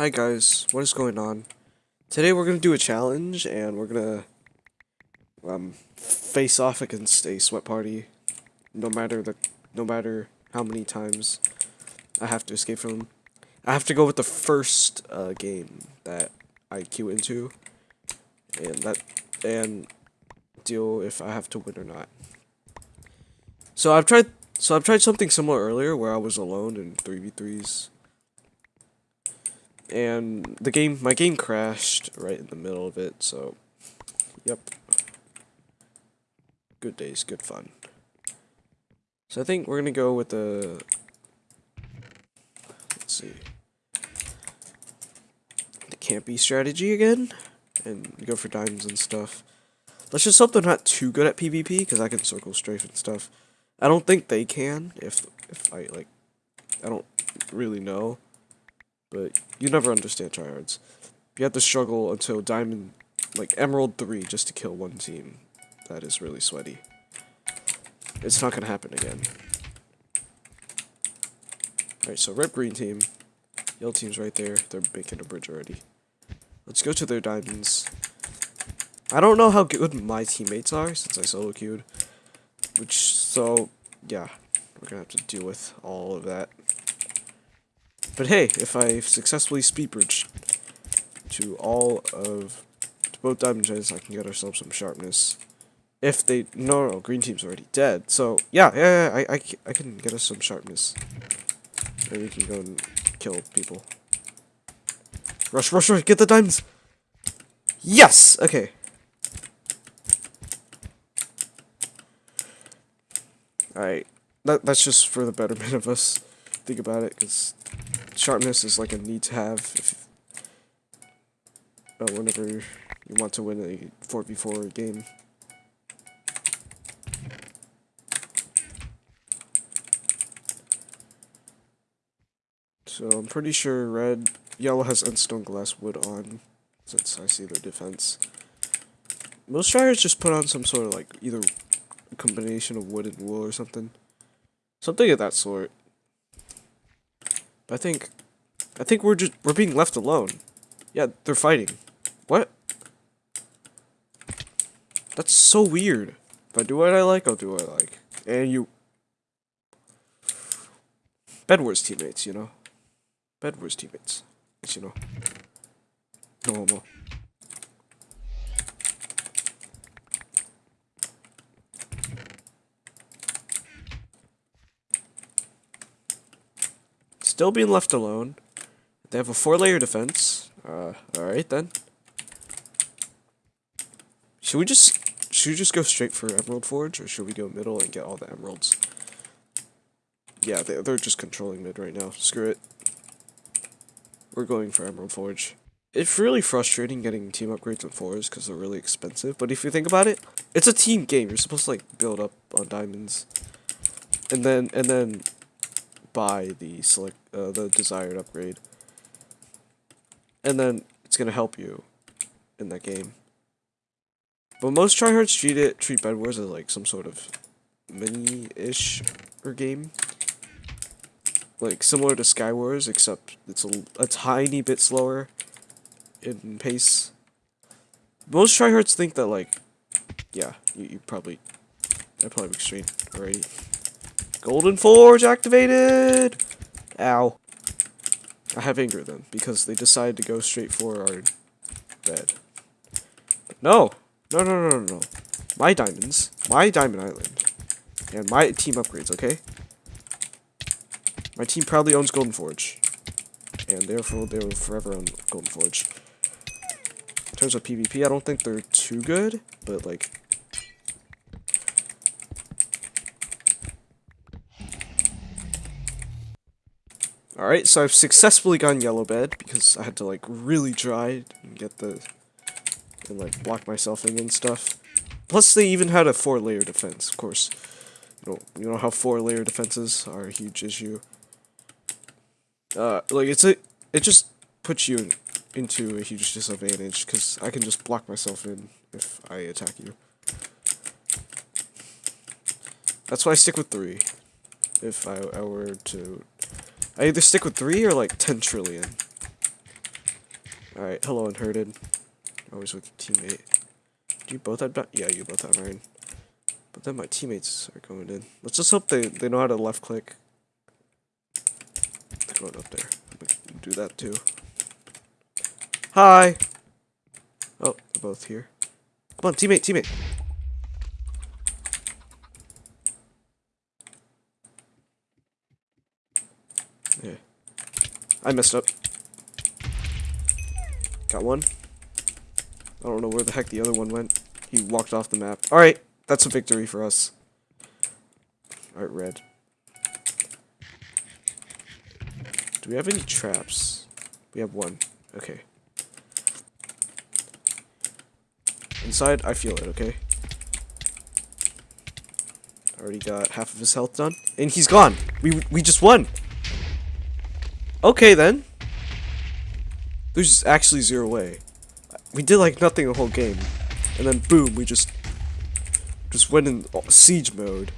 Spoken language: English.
Hi guys, what is going on? Today we're gonna do a challenge and we're gonna um face off against a sweat party no matter the no matter how many times I have to escape from them. I have to go with the first uh, game that I queue into and that and deal if I have to win or not. So I've tried so I've tried something similar earlier where I was alone in 3v3s and the game my game crashed right in the middle of it so yep. Good days good fun. So i think we're gonna go with the let's see. The campy strategy again and go for diamonds and stuff. Let's just hope they're not too good at pvp because i can circle strafe and stuff. I don't think they can if if i like i don't really know but you never understand tryhards. You have to struggle until Diamond, like Emerald 3 just to kill one team. That is really sweaty. It's not gonna happen again. Alright, so red green team. Yellow team's right there. They're making a bridge already. Let's go to their diamonds. I don't know how good my teammates are since I solo queued. Which, so, yeah. We're gonna have to deal with all of that. But hey, if I successfully speed bridge to all of to both diamond I can get ourselves some sharpness. If they no no green team's already dead, so yeah yeah, yeah I, I I can get us some sharpness. Maybe we can go and kill people. Rush rush rush! Get the diamonds. Yes. Okay. Alright, that, that's just for the betterment of us. Think about it, because sharpness is like a need to have if, uh, whenever you want to win a 4v4 game. So I'm pretty sure red, yellow has endstone glass wood on, since I see their defense. Most tryhards just put on some sort of like either combination of wood and wool or something. Something of that sort. I think, I think we're just, we're being left alone. Yeah, they're fighting. What? That's so weird. If I do what I like, I'll do what I like. And you... Bedwars teammates, you know? Bedwars teammates. You know? No. Still being left alone. They have a four-layer defense. Uh, alright then. Should we just... Should we just go straight for Emerald Forge, or should we go middle and get all the emeralds? Yeah, they, they're just controlling mid right now. Screw it. We're going for Emerald Forge. It's really frustrating getting team upgrades on fours because they're really expensive, but if you think about it, it's a team game. You're supposed to like build up on diamonds. And then and then buy the select uh, the desired upgrade, and then it's gonna help you in that game. But most tryhards treat it treat Bed Wars as like some sort of mini-ish or game, like similar to Skywars, except it's a, a tiny bit slower in pace. Most tryhards think that like, yeah, you, you probably, I probably extreme already. Golden Forge activated! Ow. I have anger them because they decided to go straight for our bed. No! No, no, no, no, no. My diamonds. My diamond island. And my team upgrades, okay? My team proudly owns Golden Forge. And therefore, they will forever own Golden Forge. In terms of PvP, I don't think they're too good, but like, Alright, so I've successfully gone yellow bed because I had to like really try and get the and like block myself in and stuff. Plus they even had a four layer defense, of course. You know you know how four layer defenses are a huge issue. Uh like it's a it just puts you in, into a huge disadvantage because I can just block myself in if I attack you. That's why I stick with three. If I, I were to I either stick with 3 or like 10 trillion. Alright, hello Unherded. Always with your teammate. Do you both have Yeah, you both have iron. But then my teammates are going in. Let's just hope they, they know how to left click. They're going up there. Do that too. Hi! Oh, they're both here. Come on, teammate, teammate. Yeah. I messed up. Got one. I don't know where the heck the other one went. He walked off the map. Alright, that's a victory for us. Alright, red. Do we have any traps? We have one. Okay. Inside, I feel it, okay? Already got half of his health done. And he's gone! We, we just won! Okay, then. There's actually zero way. We did like nothing the whole game. And then boom, we just just went in siege mode.